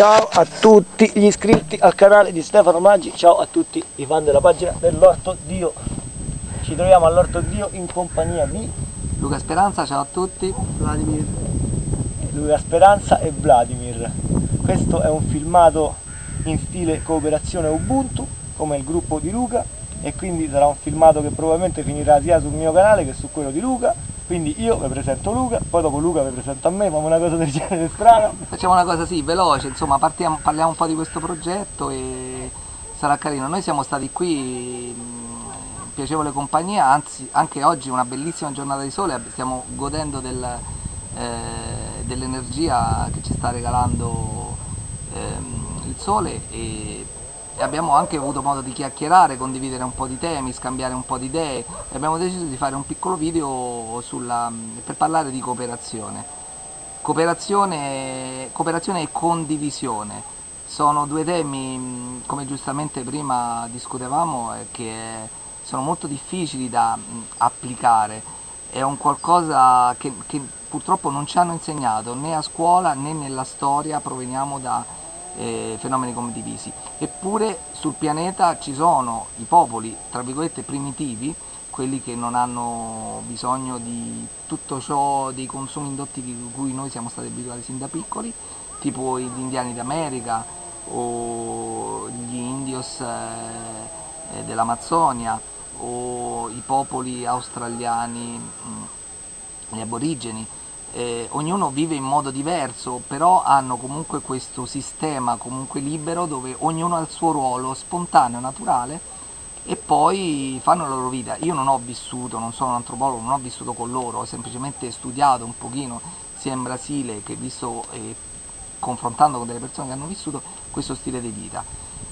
Ciao a tutti gli iscritti al canale di Stefano Maggi, ciao a tutti i fan della pagina dell'Orto Dio. Ci troviamo all'Orto Dio in compagnia di Luca Speranza, ciao a tutti. Vladimir. Luca Speranza e Vladimir. Questo è un filmato in stile cooperazione Ubuntu, come il gruppo di Luca, e quindi sarà un filmato che probabilmente finirà sia sul mio canale che su quello di Luca quindi io vi presento Luca, poi dopo Luca vi presento a me, facciamo una cosa del genere strana. Facciamo una cosa sì, veloce, insomma partiamo, parliamo un po' di questo progetto e sarà carino. Noi siamo stati qui in piacevole compagnia, anzi anche oggi una bellissima giornata di sole, stiamo godendo del, eh, dell'energia che ci sta regalando ehm, il sole e e abbiamo anche avuto modo di chiacchierare, condividere un po' di temi, scambiare un po' di idee. E abbiamo deciso di fare un piccolo video sulla, per parlare di cooperazione. Cooperazione, cooperazione e condivisione. Sono due temi, come giustamente prima discutevamo, eh, che sono molto difficili da applicare, è un qualcosa che, che purtroppo non ci hanno insegnato né a scuola né nella storia, proveniamo da eh, fenomeni condivisi. Eppure sul pianeta ci sono i popoli, tra virgolette, primitivi, quelli che non hanno bisogno di tutto ciò, dei consumi indotti di cui noi siamo stati abituati sin da piccoli, tipo gli indiani d'America o gli indios eh, eh dell'Amazzonia o i popoli australiani, mh, gli aborigeni, eh, ognuno vive in modo diverso, però hanno comunque questo sistema comunque libero dove ognuno ha il suo ruolo spontaneo, naturale e poi fanno la loro vita. Io non ho vissuto, non sono un antropologo, non ho vissuto con loro, ho semplicemente studiato un pochino sia in Brasile che visto eh, confrontando con delle persone che hanno vissuto questo stile di vita.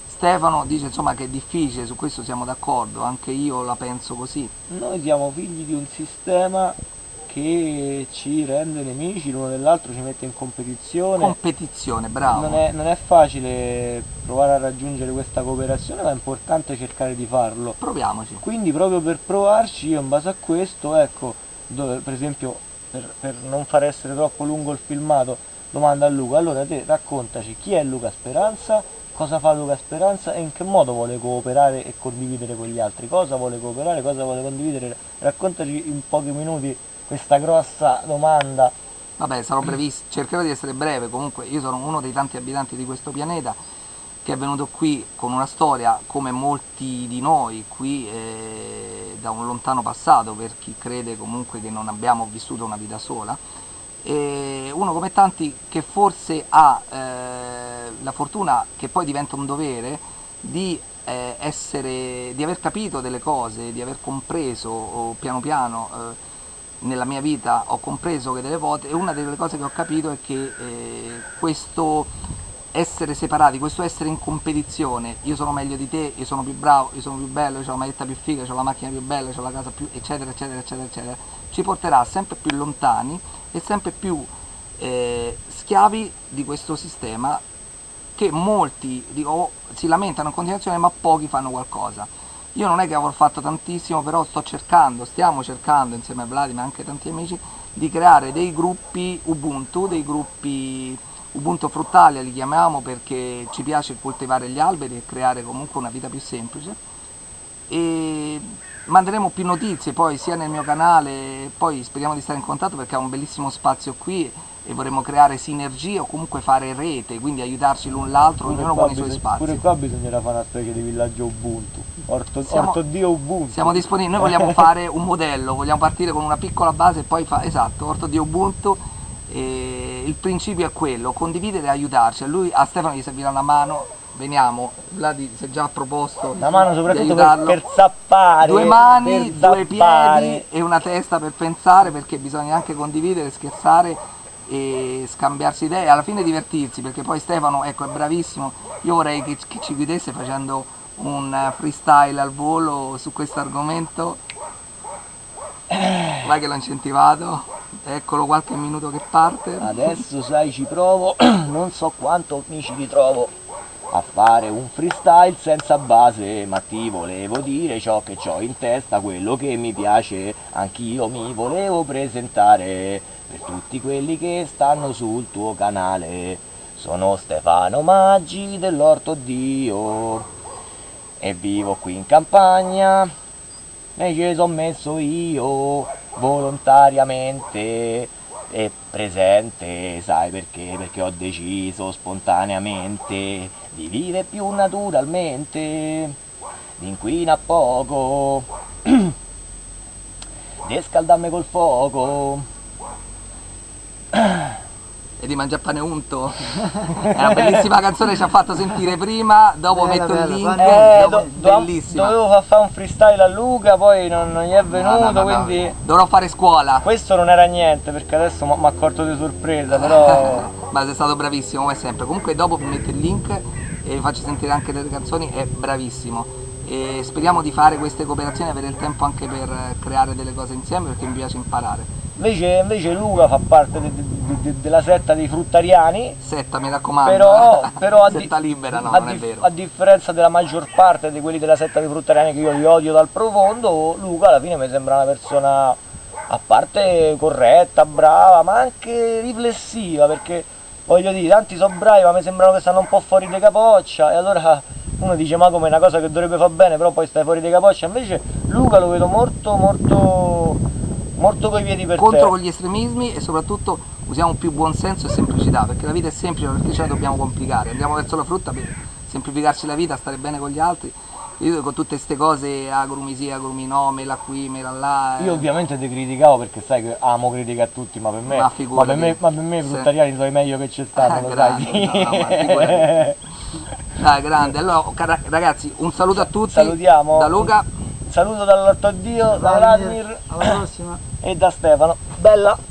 Stefano dice insomma che è difficile, su questo siamo d'accordo, anche io la penso così. Noi siamo figli di un sistema che ci rende nemici l'uno dell'altro, ci mette in competizione. Competizione, bravo. Non è, non è, facile provare a raggiungere questa cooperazione, ma è importante cercare di farlo. Proviamoci. Quindi proprio per provarci, io in base a questo, ecco, dove, per esempio, per, per non far essere troppo lungo il filmato, domanda a Luca, allora te raccontaci chi è Luca Speranza, cosa fa Luca Speranza e in che modo vuole cooperare e condividere con gli altri, cosa vuole cooperare, cosa vuole condividere, raccontaci in pochi minuti questa grossa domanda. Vabbè, sarò brevissimo, cercherò di essere breve, comunque io sono uno dei tanti abitanti di questo pianeta che è venuto qui con una storia come molti di noi qui eh, da un lontano passato per chi crede comunque che non abbiamo vissuto una vita sola e uno come tanti che forse ha eh, la fortuna che poi diventa un dovere di, eh, essere, di aver capito delle cose, di aver compreso piano piano eh, nella mia vita ho compreso che delle volte e una delle cose che ho capito è che eh, questo essere separati, questo essere in competizione, io sono meglio di te, io sono più bravo, io sono più bello, io ho la maglietta più figa, ho la macchina più bella, ho la casa più eccetera eccetera eccetera eccetera, ci porterà sempre più lontani e sempre più eh, schiavi di questo sistema che molti dico, si lamentano in continuazione ma pochi fanno qualcosa. Io non è che avrò fatto tantissimo, però sto cercando, stiamo cercando insieme a Vladimir e anche tanti amici di creare dei gruppi Ubuntu, dei gruppi Ubuntu fruttali li chiamiamo perché ci piace coltivare gli alberi e creare comunque una vita più semplice e manderemo più notizie poi sia nel mio canale, poi speriamo di stare in contatto perché ha un bellissimo spazio qui e vorremmo creare sinergie o comunque fare rete, quindi aiutarci l'un l'altro, ognuno con i suoi spazi. Pure qua bisognerà fare una specie di villaggio Ubuntu, Orto, siamo, Orto Dio Ubuntu. Siamo disponibili, noi vogliamo fare un modello, vogliamo partire con una piccola base e poi fare, esatto, Orto Dio Ubuntu, e il principio è quello, condividere e aiutarci, a lui, a Stefano gli servirà una mano, veniamo, Vladi si è già proposto una mano soprattutto per, per, zappare due mani, due piedi e una testa per pensare perché bisogna anche condividere, scherzare e scambiarsi idee alla fine divertirsi perché poi Stefano ecco, è bravissimo. Io vorrei che, che ci guidesse facendo un freestyle al volo su questo argomento. Vai che l'ho incentivato eccolo qualche minuto che parte. Adesso sai ci provo. Non so quanto mi ci ritrovo a fare un freestyle senza base ma ti volevo dire ciò che ho in testa quello che mi piace. Anch'io mi volevo presentare per tutti quelli che stanno sul tuo canale. Sono Stefano Maggi dell'Orto Dio e vivo qui in campagna. E ci sono messo io volontariamente. E presente, sai perché? Perché ho deciso spontaneamente di vivere più naturalmente, di inquina poco, di scaldarmi col fuoco e di mangiare pane unto. È una bellissima canzone ci ha fatto sentire prima dopo bella, metto bella, il link eh, dopo, do, bellissima. dovevo fare un freestyle a Luca poi non, non gli è venuto no, no, no, quindi dovrò fare scuola. Questo non era niente perché adesso mi ha accorto di sorpresa però ma sei stato bravissimo come sempre. Comunque dopo vi metto il link e vi faccio sentire anche delle canzoni è bravissimo. E speriamo di fare queste cooperazioni avere il tempo anche per creare delle cose insieme perché mi piace imparare Invece, invece Luca fa parte de, de, de, della setta dei fruttariani. Setta, mi raccomando. Però, però a, setta libera, no, a, non è vero. a differenza della maggior parte di quelli della setta dei fruttariani che io li odio dal profondo, Luca alla fine mi sembra una persona a parte corretta, brava, ma anche riflessiva, perché voglio dire, tanti sono bravi, ma mi sembrano che stanno un po' fuori di capoccia, e allora uno dice ma come una cosa che dovrebbe far bene, però poi stai fuori di capoccia, invece Luca lo vedo molto molto molto coi piedi per contro con gli estremismi e soprattutto usiamo più buonsenso e semplicità perché la vita è semplice perché ce la dobbiamo complicare andiamo verso la frutta per semplificarci la vita stare bene con gli altri io con tutte queste cose agrumi sì, agrumi no, mela qui, mela là. Eh. Io ovviamente ti criticavo perché sai che amo criticare tutti, ma per me, ma ma per me, ma per me i fruttariani sono i meglio che c'è stato, lo grande, sai. No, Dai, grande. Allora, ragazzi, un saluto a tutti. Salutiamo. Da Luca. Saluto dall'Orto Dio, da Vladimir. Alla prossima e da Stefano. Bella!